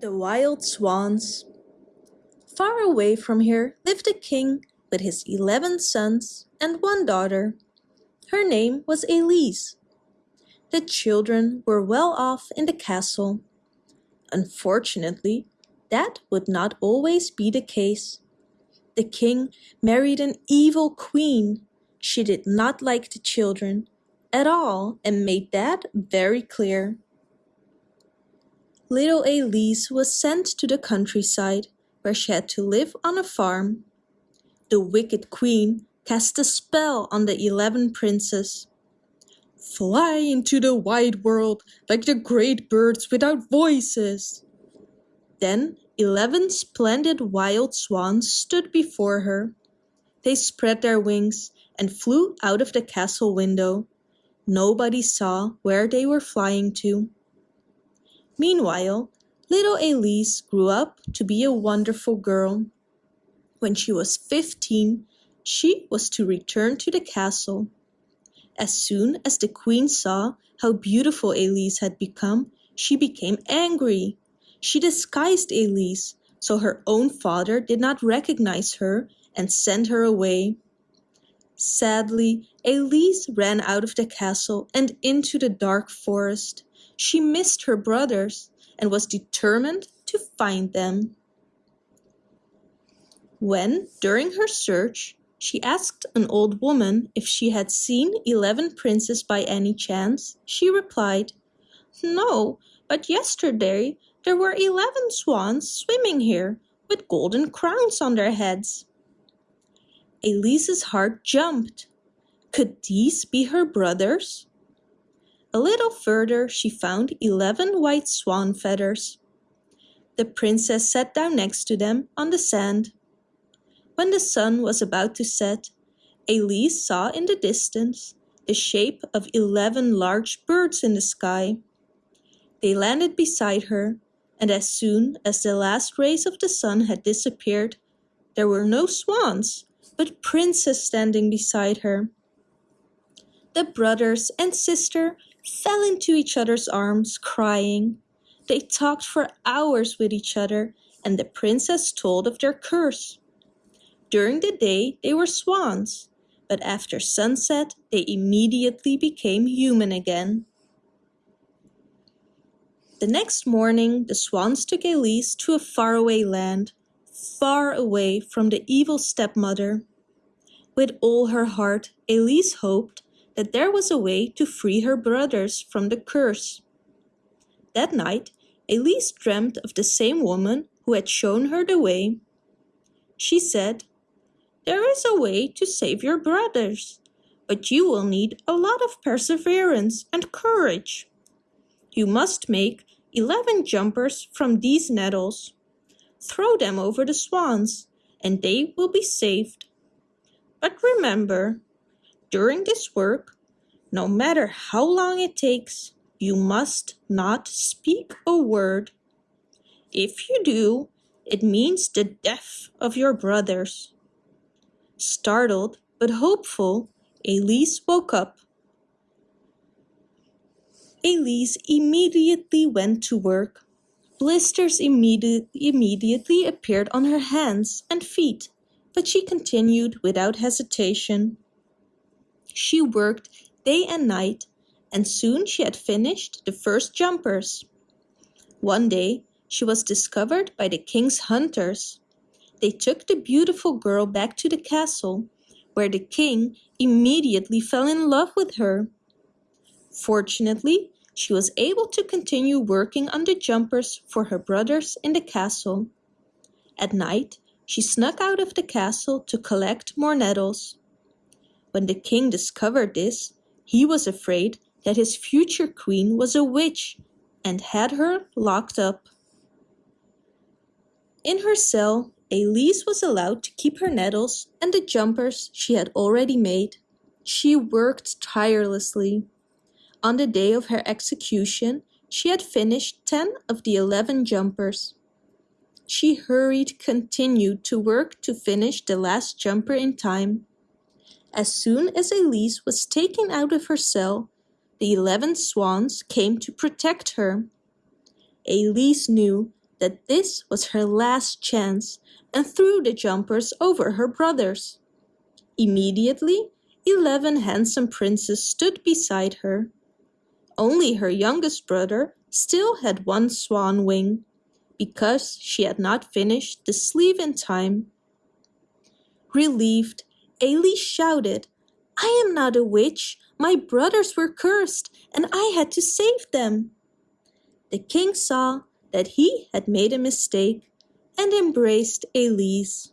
The Wild Swans Far away from here lived a king with his eleven sons and one daughter. Her name was Elise. The children were well off in the castle. Unfortunately, that would not always be the case. The king married an evil queen. She did not like the children at all and made that very clear. Little Elise was sent to the countryside, where she had to live on a farm. The wicked queen cast a spell on the eleven princes. Fly into the wide world like the great birds without voices. Then eleven splendid wild swans stood before her. They spread their wings and flew out of the castle window. Nobody saw where they were flying to. Meanwhile, little Elise grew up to be a wonderful girl. When she was fifteen, she was to return to the castle. As soon as the queen saw how beautiful Elise had become, she became angry. She disguised Elise so her own father did not recognize her and sent her away. Sadly, Elise ran out of the castle and into the dark forest. She missed her brothers and was determined to find them. When, during her search, she asked an old woman if she had seen eleven princes by any chance, she replied, No, but yesterday there were eleven swans swimming here with golden crowns on their heads. Elise's heart jumped. Could these be her brothers? A little further she found eleven white swan feathers. The princess sat down next to them on the sand. When the sun was about to set, Elise saw in the distance the shape of eleven large birds in the sky. They landed beside her, and as soon as the last rays of the sun had disappeared, there were no swans, but princes standing beside her. The brothers and sister fell into each other's arms, crying. They talked for hours with each other, and the princess told of their curse. During the day they were swans, but after sunset they immediately became human again. The next morning the swans took Elise to a faraway land, far away from the evil stepmother. With all her heart, Elise hoped that there was a way to free her brothers from the curse. That night, Elise dreamt of the same woman who had shown her the way. She said, There is a way to save your brothers, but you will need a lot of perseverance and courage. You must make 11 jumpers from these nettles. Throw them over the swans, and they will be saved. But remember, during this work, no matter how long it takes, you must not speak a word. If you do, it means the death of your brothers. Startled but hopeful, Elise woke up. Elise immediately went to work. Blisters immedi immediately appeared on her hands and feet, but she continued without hesitation. She worked day and night, and soon she had finished the first jumpers. One day, she was discovered by the king's hunters. They took the beautiful girl back to the castle, where the king immediately fell in love with her. Fortunately, she was able to continue working on the jumpers for her brothers in the castle. At night, she snuck out of the castle to collect more nettles. When the king discovered this, he was afraid that his future queen was a witch and had her locked up. In her cell, Elise was allowed to keep her nettles and the jumpers she had already made. She worked tirelessly. On the day of her execution, she had finished 10 of the 11 jumpers. She hurried continued to work to finish the last jumper in time. As soon as Elise was taken out of her cell, the eleven swans came to protect her. Elise knew that this was her last chance and threw the jumpers over her brothers. Immediately, eleven handsome princes stood beside her. Only her youngest brother still had one swan wing, because she had not finished the sleeve in time. Relieved, Elise shouted, I am not a witch. My brothers were cursed, and I had to save them. The king saw that he had made a mistake and embraced Elise.